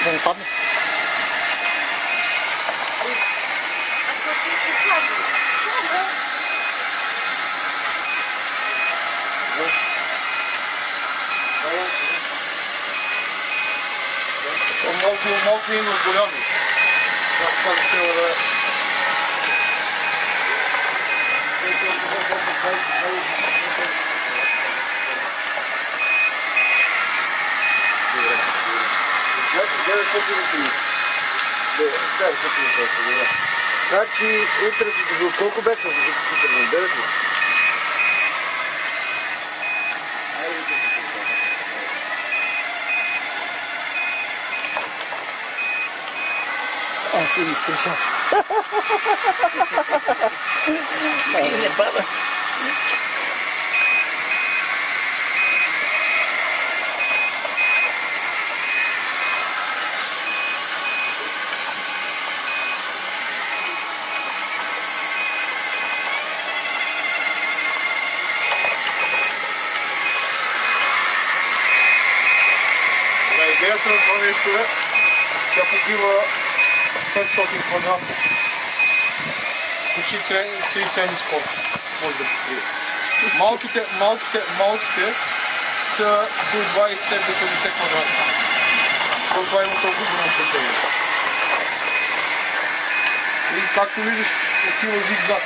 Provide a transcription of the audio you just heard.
Vind ik wat. Ik heb het 950 Да, да, да. Значи, утре до колко беше? Утре на 9 А, ти не. Не, баба. Идеята на това нещо е, тя покрива 500 квадрата. Почти трен- три тенис корта може да покрие. Малките, малките, малките са до 20 до 50 квадрата. То това има толкова голямо значение. И както виждаш, отива зигзаг.